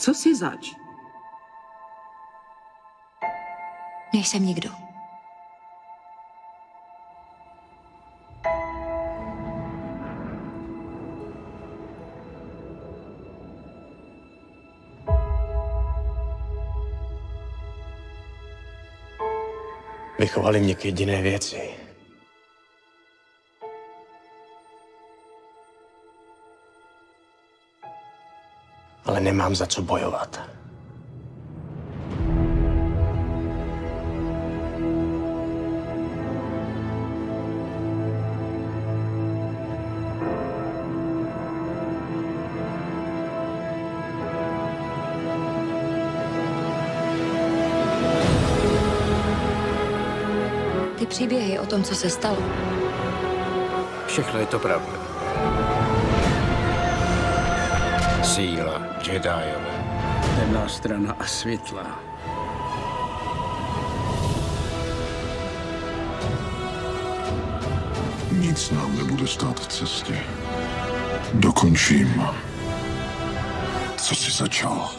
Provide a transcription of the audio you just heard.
Co si zač? Nejsem nikdo. Vychovali mě k jediné věci. Ale nemám za co bojovat. Ty příběhy o tom, co se stalo, Všechno je to pravda. Síla Jediové. Temná strana a světla. Nic nám nebude stát v cestě. Dokončím, co jsi začal.